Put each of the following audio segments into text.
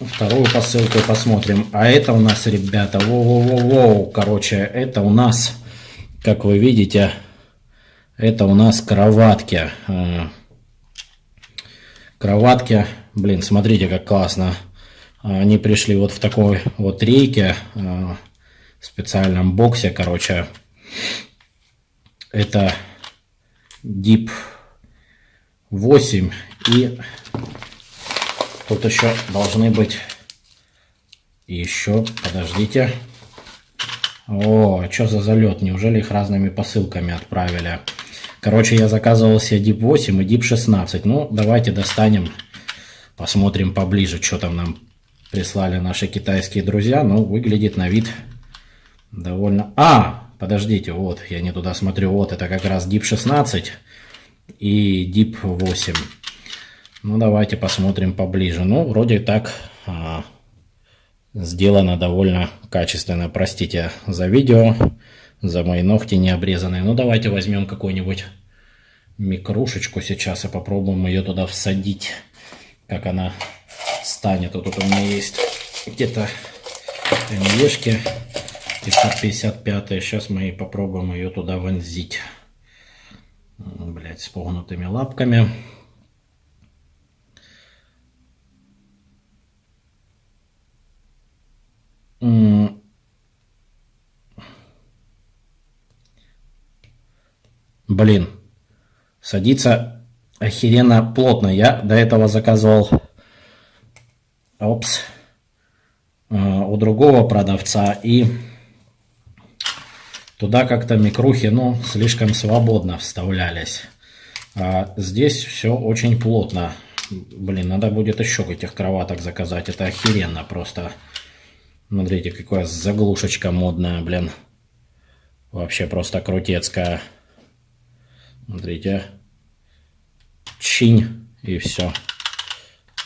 вторую посылку посмотрим. А это у нас, ребята, воу-воу-воу, короче, это у нас, как вы видите, это у нас кроватки. А, кроватки, блин, смотрите, как классно. Они пришли вот в такой вот рейке, а, в специальном боксе, короче. Это Deep 8 и тут еще должны быть еще, подождите. О, что за залет? Неужели их разными посылками отправили? Короче, я заказывал себе Deep 8 и Deep 16. Ну, давайте достанем, посмотрим поближе, что там нам прислали наши китайские друзья. Ну, выглядит на вид довольно... А, подождите, вот, я не туда смотрю. Вот, это как раз Deep 16 и Deep 8. Ну, давайте посмотрим поближе. Ну, вроде так а, сделано довольно качественно. Простите за видео, за мои ногти не обрезанные. Ну, давайте возьмем какую-нибудь микрушечку сейчас и попробуем ее туда всадить, как она станет. Вот тут у меня есть где-то МЕшки 555. Сейчас мы попробуем ее туда вонзить. Блять, с погнутыми лапками. Блин, садится охеренно плотно. Я до этого заказывал опс, э, у другого продавца и туда как-то микрухи, ну, слишком свободно вставлялись. А здесь все очень плотно. Блин, надо будет еще этих кроваток заказать. Это охеренно просто. Смотрите, какая заглушечка модная, блин. Вообще просто крутецкая. Смотрите. Чинь и все.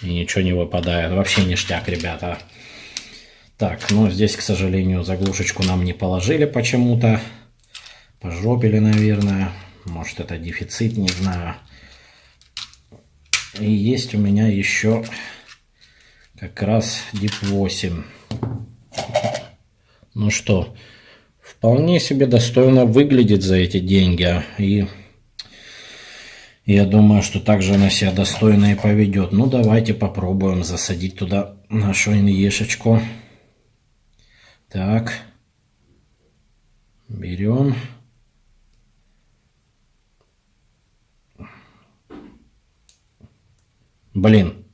И ничего не выпадает. Вообще ништяк, ребята. Так, ну здесь, к сожалению, заглушечку нам не положили почему-то. Пожопили, наверное. Может это дефицит, не знаю. И есть у меня еще как раз Deep 8. Ну что, вполне себе достойно выглядит за эти деньги. И я думаю, что также она себя достойно и поведет. Ну, давайте попробуем засадить туда нашу инешечку. Так. Берем. Блин.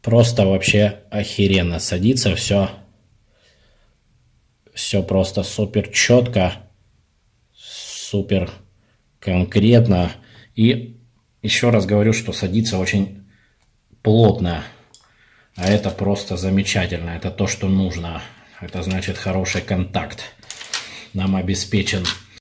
Просто вообще охеренно садится все. Все просто супер четко. Супер конкретно. И еще раз говорю, что садится очень плотно. А это просто замечательно. Это то, что нужно. Это значит хороший контакт нам обеспечен.